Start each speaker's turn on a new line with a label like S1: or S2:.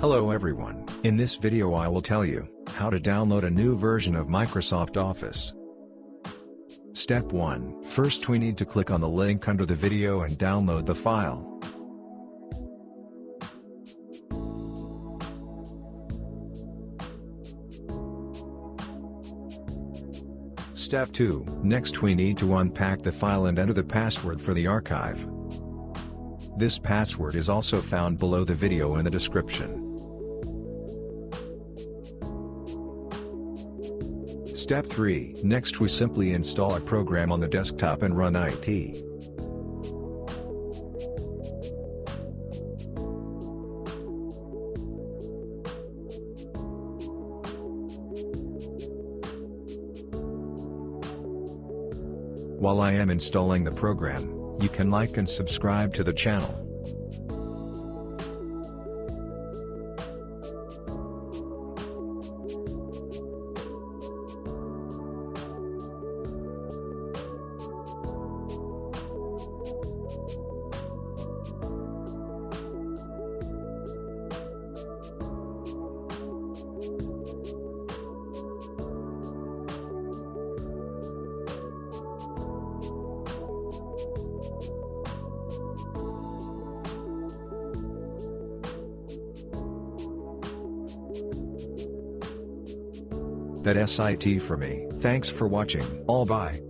S1: Hello everyone, in this video I will tell you, how to download a new version of Microsoft Office. Step 1 First we need to click on the link under the video and download the file. Step 2 Next we need to unpack the file and enter the password for the archive. This password is also found below the video in the description. Step 3 Next we simply install a program on the desktop and run IT. While I am installing the program, you can like and subscribe to the channel. That SIT for me. Thanks for watching. All bye.